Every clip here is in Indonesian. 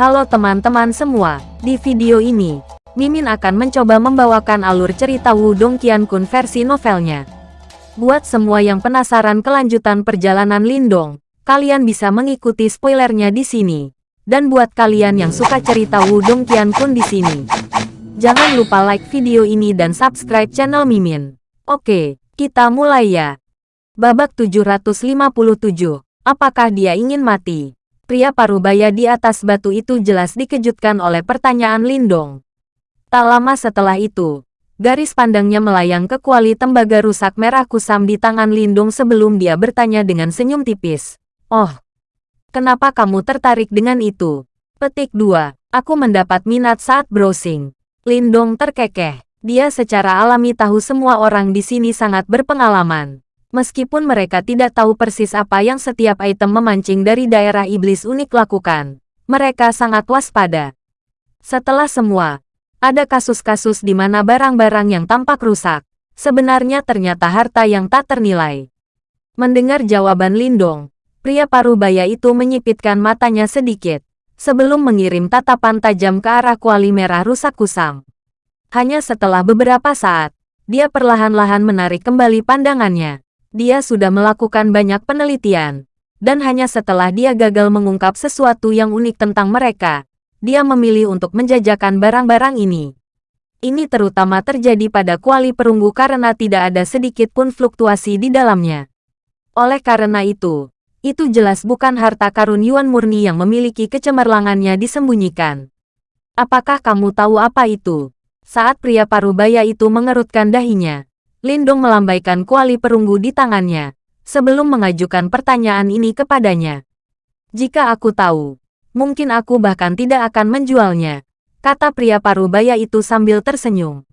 Halo teman-teman semua, di video ini, Mimin akan mencoba membawakan alur cerita Wudong Qiankun versi novelnya. Buat semua yang penasaran kelanjutan perjalanan Lindong, kalian bisa mengikuti spoilernya di sini. Dan buat kalian yang suka cerita Wudong Qiankun di sini, jangan lupa like video ini dan subscribe channel Mimin. Oke, kita mulai ya. Babak 757, apakah dia ingin mati? Pria parubaya di atas batu itu jelas dikejutkan oleh pertanyaan Lindong. Tak lama setelah itu, garis pandangnya melayang ke kuali tembaga rusak merah kusam di tangan Lindong sebelum dia bertanya dengan senyum tipis. Oh, kenapa kamu tertarik dengan itu? Petik 2. Aku mendapat minat saat browsing. Lindong terkekeh. Dia secara alami tahu semua orang di sini sangat berpengalaman. Meskipun mereka tidak tahu persis apa yang setiap item memancing dari daerah iblis unik lakukan, mereka sangat waspada. Setelah semua, ada kasus-kasus di mana barang-barang yang tampak rusak, sebenarnya ternyata harta yang tak ternilai. Mendengar jawaban Lindong, pria parubaya itu menyipitkan matanya sedikit, sebelum mengirim tatapan tajam ke arah kuali merah rusak kusam. Hanya setelah beberapa saat, dia perlahan-lahan menarik kembali pandangannya. Dia sudah melakukan banyak penelitian, dan hanya setelah dia gagal mengungkap sesuatu yang unik tentang mereka, dia memilih untuk menjajakan barang-barang ini. Ini terutama terjadi pada kuali perunggu karena tidak ada sedikit pun fluktuasi di dalamnya. Oleh karena itu, itu jelas bukan harta karun Yuan murni yang memiliki kecemerlangannya disembunyikan. Apakah kamu tahu apa itu? Saat pria parubaya itu mengerutkan dahinya, Lindong melambaikan kuali perunggu di tangannya, sebelum mengajukan pertanyaan ini kepadanya. Jika aku tahu, mungkin aku bahkan tidak akan menjualnya, kata pria parubaya itu sambil tersenyum.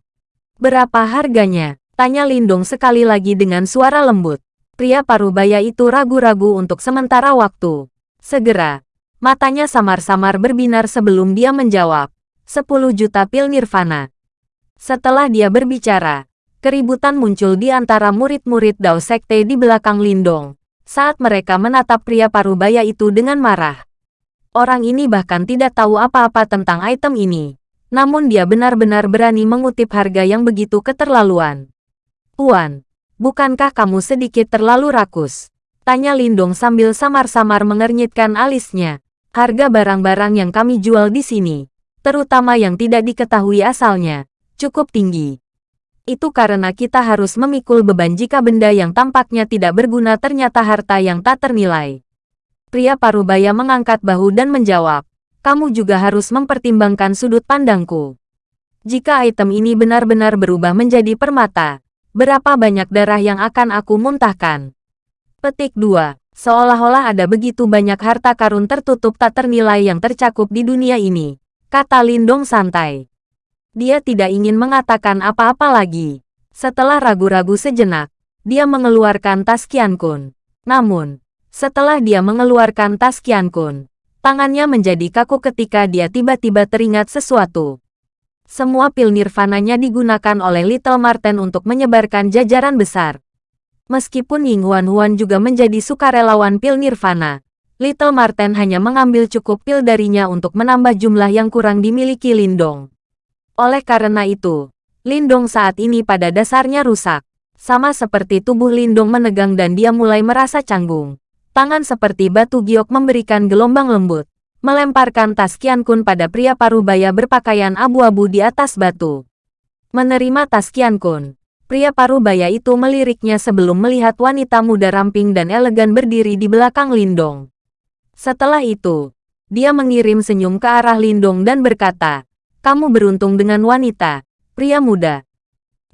Berapa harganya? Tanya Lindong sekali lagi dengan suara lembut. Pria parubaya itu ragu-ragu untuk sementara waktu. Segera, matanya samar-samar berbinar sebelum dia menjawab. 10 juta pil nirvana. Setelah dia berbicara, Keributan muncul di antara murid-murid Dao Sekte di belakang Lindong, saat mereka menatap pria parubaya itu dengan marah. Orang ini bahkan tidak tahu apa-apa tentang item ini, namun dia benar-benar berani mengutip harga yang begitu keterlaluan. Tuan, bukankah kamu sedikit terlalu rakus? Tanya Lindong sambil samar-samar mengernyitkan alisnya. Harga barang-barang yang kami jual di sini, terutama yang tidak diketahui asalnya, cukup tinggi. Itu karena kita harus memikul beban jika benda yang tampaknya tidak berguna ternyata harta yang tak ternilai. Pria parubaya mengangkat bahu dan menjawab, kamu juga harus mempertimbangkan sudut pandangku. Jika item ini benar-benar berubah menjadi permata, berapa banyak darah yang akan aku muntahkan? Petik 2. Seolah-olah ada begitu banyak harta karun tertutup tak ternilai yang tercakup di dunia ini, kata Lindong santai. Dia tidak ingin mengatakan apa-apa lagi. Setelah ragu-ragu sejenak, dia mengeluarkan tas Qiankun. Namun, setelah dia mengeluarkan tas Qiankun, tangannya menjadi kaku ketika dia tiba-tiba teringat sesuatu. Semua pil nirvananya digunakan oleh Little Marten untuk menyebarkan jajaran besar. Meskipun Ying Huan Huan juga menjadi sukarelawan pil nirvana, Little Marten hanya mengambil cukup pil darinya untuk menambah jumlah yang kurang dimiliki Lindong. Oleh karena itu, Lindong saat ini pada dasarnya rusak. Sama seperti tubuh Lindong menegang dan dia mulai merasa canggung. Tangan seperti batu giok memberikan gelombang lembut. Melemparkan tas Qiankun pada pria parubaya berpakaian abu-abu di atas batu. Menerima tas Qiankun, pria parubaya itu meliriknya sebelum melihat wanita muda ramping dan elegan berdiri di belakang Lindong. Setelah itu, dia mengirim senyum ke arah Lindong dan berkata, kamu beruntung dengan wanita, pria muda.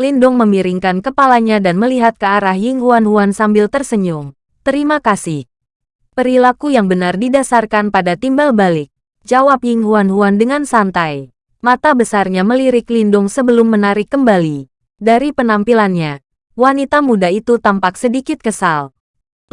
Lindong memiringkan kepalanya dan melihat ke arah Ying Huan Huan sambil tersenyum. Terima kasih. Perilaku yang benar didasarkan pada timbal balik. Jawab Ying Huan Huan dengan santai. Mata besarnya melirik Lindong sebelum menarik kembali. Dari penampilannya, wanita muda itu tampak sedikit kesal.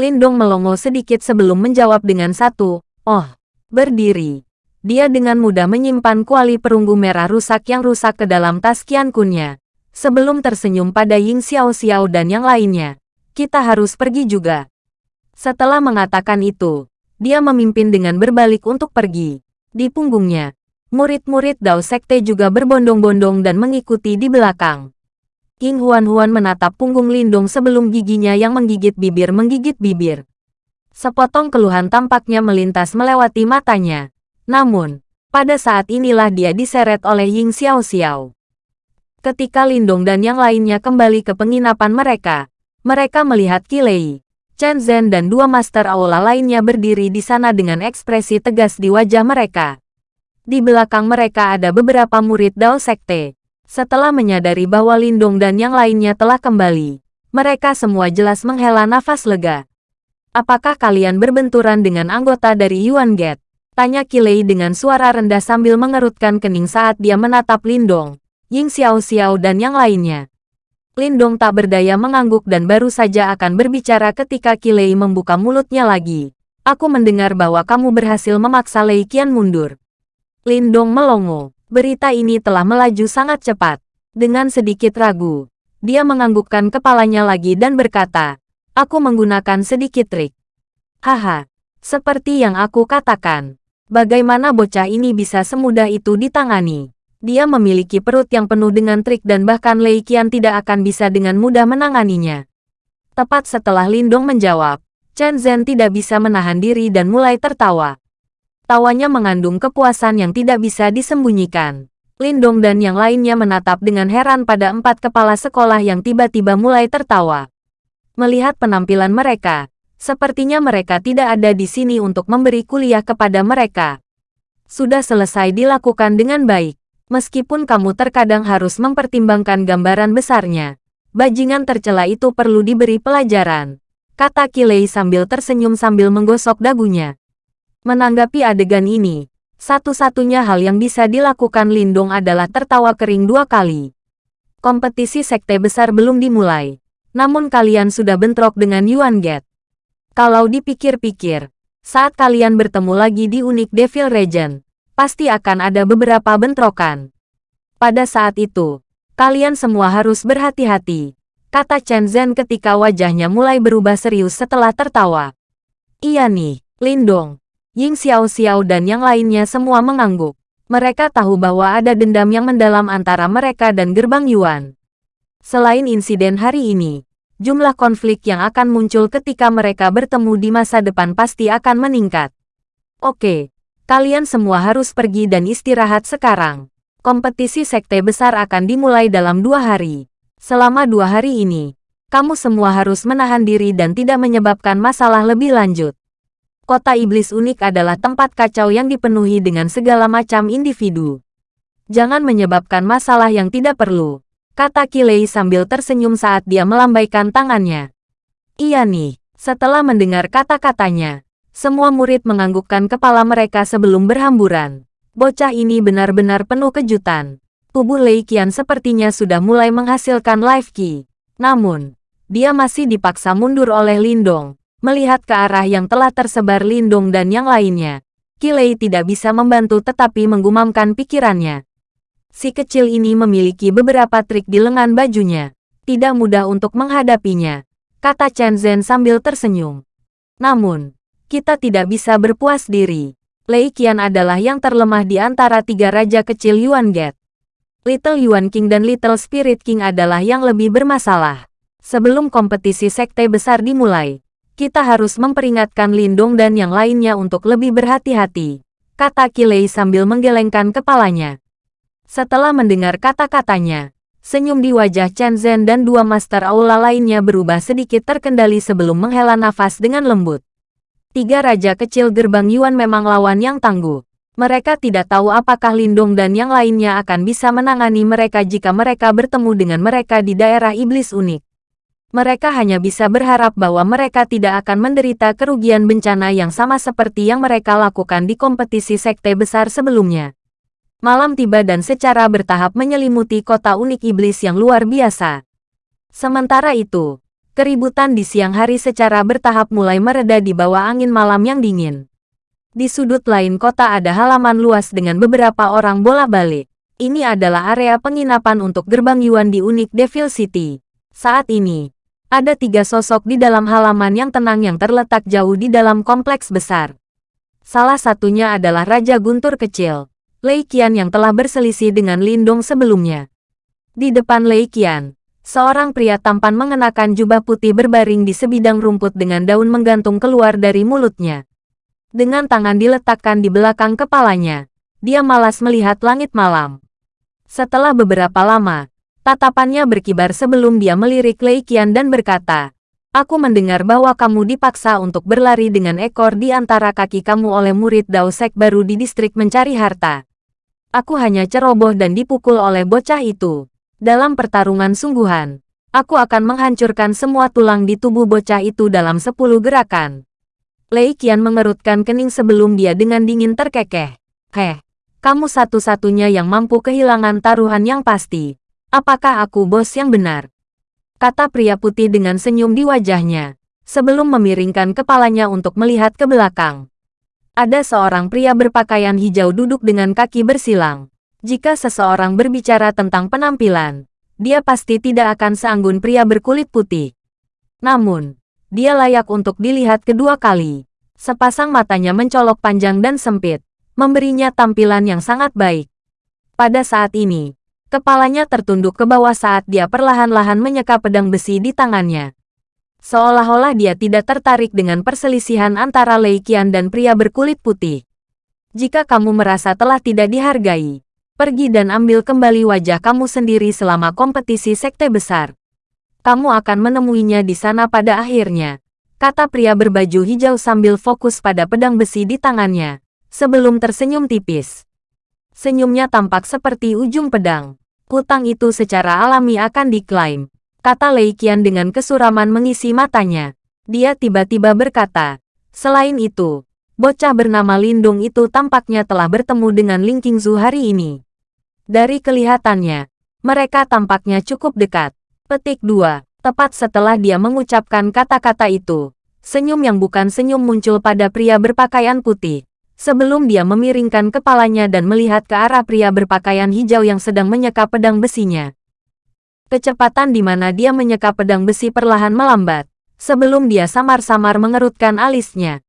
Lindong melongo sedikit sebelum menjawab dengan satu, oh, berdiri. Dia dengan mudah menyimpan kuali perunggu merah rusak yang rusak ke dalam tas Kunnya. Sebelum tersenyum pada Ying Xiao Xiao dan yang lainnya. Kita harus pergi juga. Setelah mengatakan itu, dia memimpin dengan berbalik untuk pergi. Di punggungnya, murid-murid Dao Sekte juga berbondong-bondong dan mengikuti di belakang. King Huan-Huan menatap punggung Lindong sebelum giginya yang menggigit bibir menggigit bibir. Sepotong keluhan tampaknya melintas melewati matanya. Namun, pada saat inilah dia diseret oleh Ying Xiao Xiao. Ketika Lindong dan yang lainnya kembali ke penginapan mereka, mereka melihat Kilei, Chen Zhen dan dua master aula lainnya berdiri di sana dengan ekspresi tegas di wajah mereka. Di belakang mereka ada beberapa murid Dao Sekte. Setelah menyadari bahwa Lindong dan yang lainnya telah kembali, mereka semua jelas menghela nafas lega. Apakah kalian berbenturan dengan anggota dari Yuan Gate? Tanya Kilei dengan suara rendah sambil mengerutkan kening saat dia menatap Lindong, Ying Xiao Xiao dan yang lainnya. Lindong tak berdaya mengangguk dan baru saja akan berbicara ketika Kilei membuka mulutnya lagi. Aku mendengar bahwa kamu berhasil memaksa Lei Qian mundur. Lindong melongo. Berita ini telah melaju sangat cepat. Dengan sedikit ragu, dia menganggukkan kepalanya lagi dan berkata, Aku menggunakan sedikit trik. Haha, seperti yang aku katakan. Bagaimana bocah ini bisa semudah itu ditangani? Dia memiliki perut yang penuh dengan trik dan bahkan Lei Qian tidak akan bisa dengan mudah menanganinya. Tepat setelah Lindong menjawab, Chen Zhen tidak bisa menahan diri dan mulai tertawa. Tawanya mengandung kepuasan yang tidak bisa disembunyikan. Lindong dan yang lainnya menatap dengan heran pada empat kepala sekolah yang tiba-tiba mulai tertawa. Melihat penampilan mereka, sepertinya mereka tidak ada di sini untuk memberi kuliah kepada mereka. Sudah selesai dilakukan dengan baik. Meskipun kamu terkadang harus mempertimbangkan gambaran besarnya, bajingan tercela itu perlu diberi pelajaran. Kata Kilei sambil tersenyum sambil menggosok dagunya. Menanggapi adegan ini, satu-satunya hal yang bisa dilakukan Lindong adalah tertawa kering dua kali. Kompetisi sekte besar belum dimulai, namun kalian sudah bentrok dengan Yuan Gate. Kalau dipikir-pikir, saat kalian bertemu lagi di Unik Devil Regent, pasti akan ada beberapa bentrokan. Pada saat itu, kalian semua harus berhati-hati, kata Chen Zhen ketika wajahnya mulai berubah serius setelah tertawa. Iya nih, Lindong, Ying Xiao Xiao dan yang lainnya semua mengangguk. Mereka tahu bahwa ada dendam yang mendalam antara mereka dan Gerbang Yuan. Selain insiden hari ini, jumlah konflik yang akan muncul ketika mereka bertemu di masa depan pasti akan meningkat. Oke, kalian semua harus pergi dan istirahat sekarang. Kompetisi sekte besar akan dimulai dalam dua hari. Selama dua hari ini, kamu semua harus menahan diri dan tidak menyebabkan masalah lebih lanjut. Kota iblis unik adalah tempat kacau yang dipenuhi dengan segala macam individu. Jangan menyebabkan masalah yang tidak perlu, kata Kilei sambil tersenyum saat dia melambaikan tangannya. Iya nih, setelah mendengar kata-katanya, semua murid menganggukkan kepala mereka sebelum berhamburan. Bocah ini benar-benar penuh kejutan. Tubuh Lei Qian sepertinya sudah mulai menghasilkan life key. Namun, dia masih dipaksa mundur oleh Lindong, Melihat ke arah yang telah tersebar Lindung dan yang lainnya, Kilei tidak bisa membantu tetapi menggumamkan pikirannya. Si kecil ini memiliki beberapa trik di lengan bajunya. Tidak mudah untuk menghadapinya, kata Chen Zhen sambil tersenyum. Namun, kita tidak bisa berpuas diri. Lei Qian adalah yang terlemah di antara tiga raja kecil Yuan Gate. Little Yuan King dan Little Spirit King adalah yang lebih bermasalah. Sebelum kompetisi sekte besar dimulai, kita harus memperingatkan Lindong dan yang lainnya untuk lebih berhati-hati, kata Kilei sambil menggelengkan kepalanya. Setelah mendengar kata-katanya, senyum di wajah Chen Zhen dan dua master aula lainnya berubah sedikit terkendali sebelum menghela nafas dengan lembut. Tiga raja kecil gerbang Yuan memang lawan yang tangguh. Mereka tidak tahu apakah Lindong dan yang lainnya akan bisa menangani mereka jika mereka bertemu dengan mereka di daerah iblis unik mereka hanya bisa berharap bahwa mereka tidak akan menderita kerugian bencana yang sama seperti yang mereka lakukan di kompetisi sekte besar sebelumnya. Malam tiba dan secara bertahap menyelimuti kota unik iblis yang luar biasa. Sementara itu, keributan di siang hari secara bertahap mulai mereda di bawah angin malam yang dingin. Di sudut lain kota ada halaman luas dengan beberapa orang bola-balik. Ini adalah area penginapan untuk gerbang Yuan di unik Devil City. Saat ini, ada tiga sosok di dalam halaman yang tenang yang terletak jauh di dalam kompleks besar. Salah satunya adalah Raja Guntur Kecil, Lei Qian yang telah berselisih dengan Lindong sebelumnya. Di depan Lei Qian, seorang pria tampan mengenakan jubah putih berbaring di sebidang rumput dengan daun menggantung keluar dari mulutnya. Dengan tangan diletakkan di belakang kepalanya, dia malas melihat langit malam. Setelah beberapa lama, tatapannya berkibar sebelum dia melirik Lei Qian dan berkata, Aku mendengar bahwa kamu dipaksa untuk berlari dengan ekor di antara kaki kamu oleh murid Dao Sek baru di distrik mencari harta. Aku hanya ceroboh dan dipukul oleh bocah itu. Dalam pertarungan sungguhan, aku akan menghancurkan semua tulang di tubuh bocah itu dalam sepuluh gerakan. Lei Qian mengerutkan kening sebelum dia dengan dingin terkekeh. Heh, kamu satu-satunya yang mampu kehilangan taruhan yang pasti. Apakah aku bos yang benar? kata pria putih dengan senyum di wajahnya, sebelum memiringkan kepalanya untuk melihat ke belakang. Ada seorang pria berpakaian hijau duduk dengan kaki bersilang. Jika seseorang berbicara tentang penampilan, dia pasti tidak akan seanggun pria berkulit putih. Namun, dia layak untuk dilihat kedua kali. Sepasang matanya mencolok panjang dan sempit, memberinya tampilan yang sangat baik. Pada saat ini, Kepalanya tertunduk ke bawah saat dia perlahan-lahan menyeka pedang besi di tangannya. Seolah-olah dia tidak tertarik dengan perselisihan antara Lei Qian dan pria berkulit putih. Jika kamu merasa telah tidak dihargai, pergi dan ambil kembali wajah kamu sendiri selama kompetisi sekte besar. Kamu akan menemuinya di sana pada akhirnya, kata pria berbaju hijau sambil fokus pada pedang besi di tangannya, sebelum tersenyum tipis. Senyumnya tampak seperti ujung pedang hutang itu secara alami akan diklaim. Kata Lei Qian dengan kesuraman mengisi matanya. Dia tiba-tiba berkata, selain itu, bocah bernama Lindung itu tampaknya telah bertemu dengan Ling Qingzu hari ini. Dari kelihatannya, mereka tampaknya cukup dekat. Petik 2. Tepat setelah dia mengucapkan kata-kata itu, senyum yang bukan senyum muncul pada pria berpakaian putih sebelum dia memiringkan kepalanya dan melihat ke arah pria berpakaian hijau yang sedang menyeka pedang besinya. Kecepatan di mana dia menyeka pedang besi perlahan melambat, sebelum dia samar-samar mengerutkan alisnya.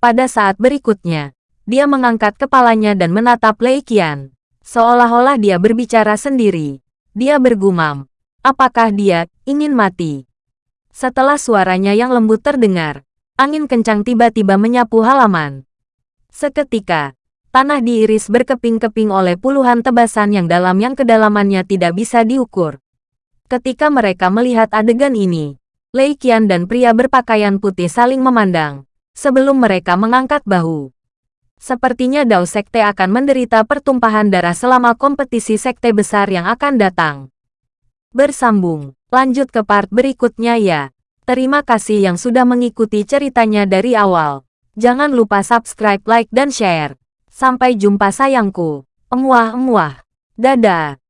Pada saat berikutnya, dia mengangkat kepalanya dan menatap Lei Qian. Seolah-olah dia berbicara sendiri. Dia bergumam, apakah dia ingin mati? Setelah suaranya yang lembut terdengar, angin kencang tiba-tiba menyapu halaman. Seketika, tanah diiris berkeping-keping oleh puluhan tebasan yang dalam yang kedalamannya tidak bisa diukur. Ketika mereka melihat adegan ini, Lei Qian dan pria berpakaian putih saling memandang, sebelum mereka mengangkat bahu. Sepertinya Dao Sekte akan menderita pertumpahan darah selama kompetisi sekte besar yang akan datang. Bersambung, lanjut ke part berikutnya ya. Terima kasih yang sudah mengikuti ceritanya dari awal. Jangan lupa subscribe, like, dan share. Sampai jumpa sayangku. Emuah-emuah. Dadah.